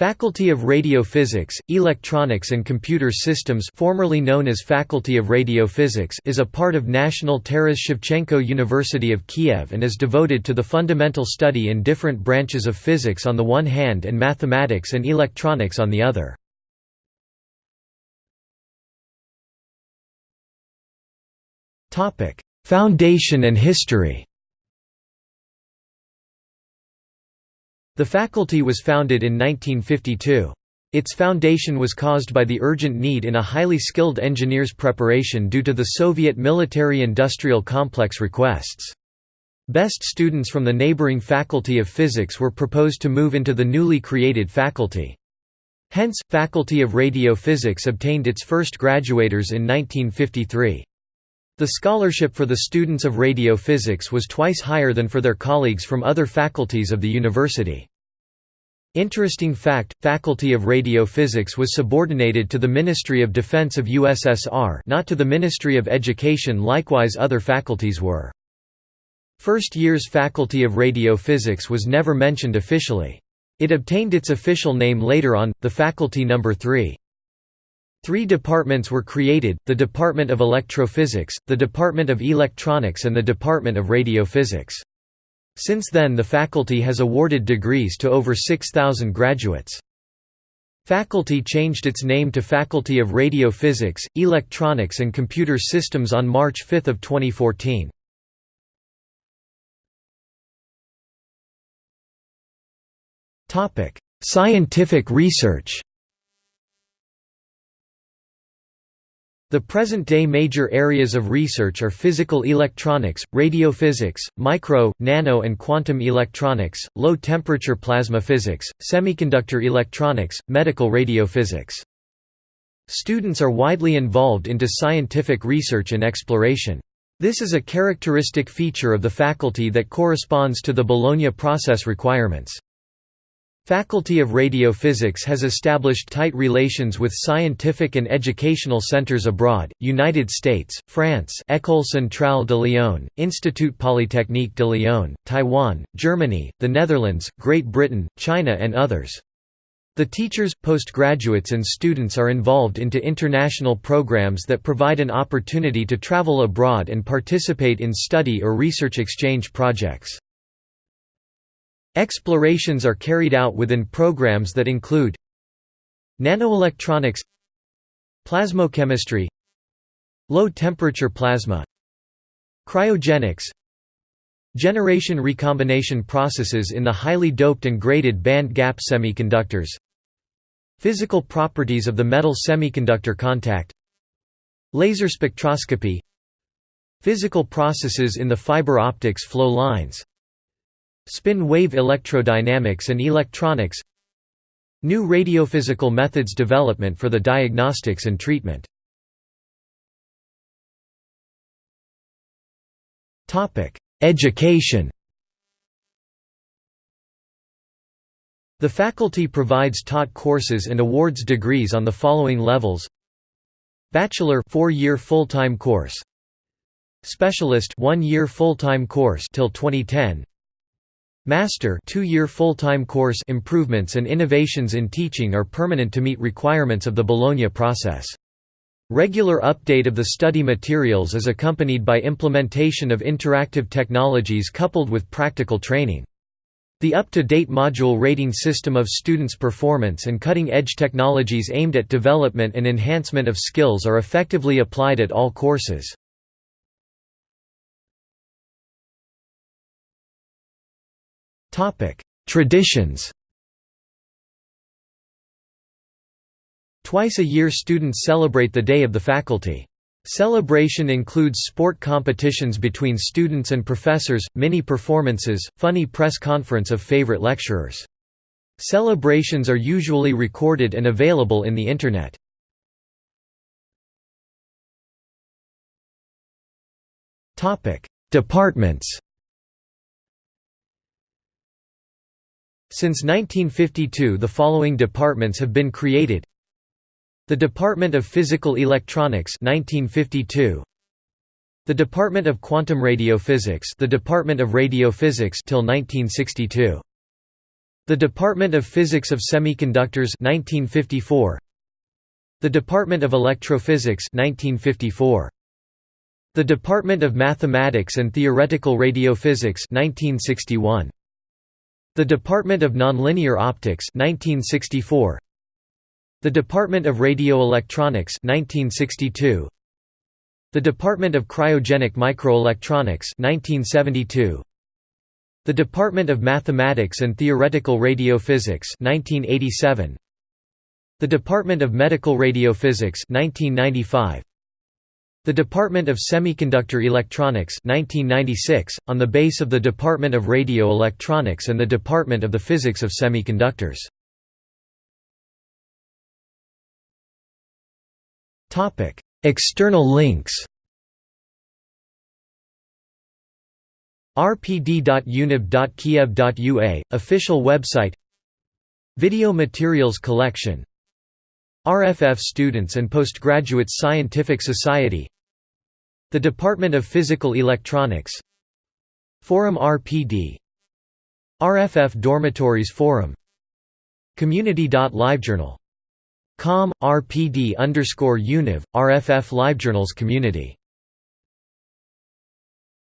Faculty of Radio Physics, Electronics and Computer Systems formerly known as Faculty of Radio Physics is a part of National Taras Shevchenko University of Kiev and is devoted to the fundamental study in different branches of physics on the one hand and mathematics and electronics on the other. Foundation and history The faculty was founded in 1952. Its foundation was caused by the urgent need in a highly skilled engineers preparation due to the Soviet military-industrial complex requests. Best students from the neighboring Faculty of Physics were proposed to move into the newly created faculty. Hence, Faculty of Radio Physics obtained its first graduators in 1953. The scholarship for the students of radio physics was twice higher than for their colleagues from other faculties of the university. Interesting fact, Faculty of Radio Physics was subordinated to the Ministry of Defense of USSR not to the Ministry of Education likewise other faculties were. First year's Faculty of Radio Physics was never mentioned officially. It obtained its official name later on, the Faculty No. 3. Three departments were created, the Department of Electrophysics, the Department of Electronics and the Department of Radiophysics. Since then the faculty has awarded degrees to over 6,000 graduates. Faculty changed its name to Faculty of Radio Physics, Electronics and Computer Systems on March 5 of 2014. Scientific research The present-day major areas of research are physical electronics, radiophysics, micro, nano and quantum electronics, low-temperature plasma physics, semiconductor electronics, medical radiophysics. Students are widely involved into scientific research and exploration. This is a characteristic feature of the faculty that corresponds to the Bologna process requirements. Faculty of Radio Physics has established tight relations with scientific and educational centers abroad, United States, France École Centrale de Lyon, Institut Polytechnique de Lyon, Taiwan, Germany, the Netherlands, Great Britain, China and others. The teachers, postgraduates and students are involved into international programs that provide an opportunity to travel abroad and participate in study or research exchange projects. Explorations are carried out within programs that include Nanoelectronics Plasmochemistry Low-temperature plasma Cryogenics Generation recombination processes in the highly doped and graded band-gap semiconductors Physical properties of the metal semiconductor contact Laser spectroscopy Physical processes in the fiber optics flow lines Spin-wave electrodynamics and electronics New radiophysical methods development for the diagnostics and treatment. Education. The faculty provides taught courses and awards degrees on the following levels. Bachelor 4-year full-time course. Specialist 1-year full-time course till 2010 Master two-year full-time course improvements and innovations in teaching are permanent to meet requirements of the Bologna process. Regular update of the study materials is accompanied by implementation of interactive technologies coupled with practical training. The up-to-date module rating system of students' performance and cutting-edge technologies aimed at development and enhancement of skills are effectively applied at all courses. Traditions Twice a year students celebrate the Day of the Faculty. Celebration includes sport competitions between students and professors, mini-performances, funny press conference of favorite lecturers. Celebrations are usually recorded and available in the Internet. Departments Since 1952 the following departments have been created. The Department of Physical Electronics 1952 The Department of Quantum Radiophysics the Department of Radiophysics till 1962 The Department of Physics of Semiconductors 1954 The Department of Electrophysics 1954 The Department of Mathematics and Theoretical Radiophysics 1961 The Department of Nonlinear Optics 1964 The Department of Radioelectronics 1962 The Department of Cryogenic Microelectronics 1972 the Department of Mathematics and Theoretical Radiophysics 1987 The Department of Medical Radiophysics 1995 The Department of Semiconductor Electronics 1996 on the base of the Department of Radio Electronics and the Department of the Physics of Semiconductors. External links. Rpd.univ.kiev.ua, official website. Video materials collection. RFF Students and Postgraduates Scientific Society The Department of Physical Electronics. Forum RPD RFF Dormitories Forum. Community.livejournal. Com, RPD univ, RFF LiveJournals Community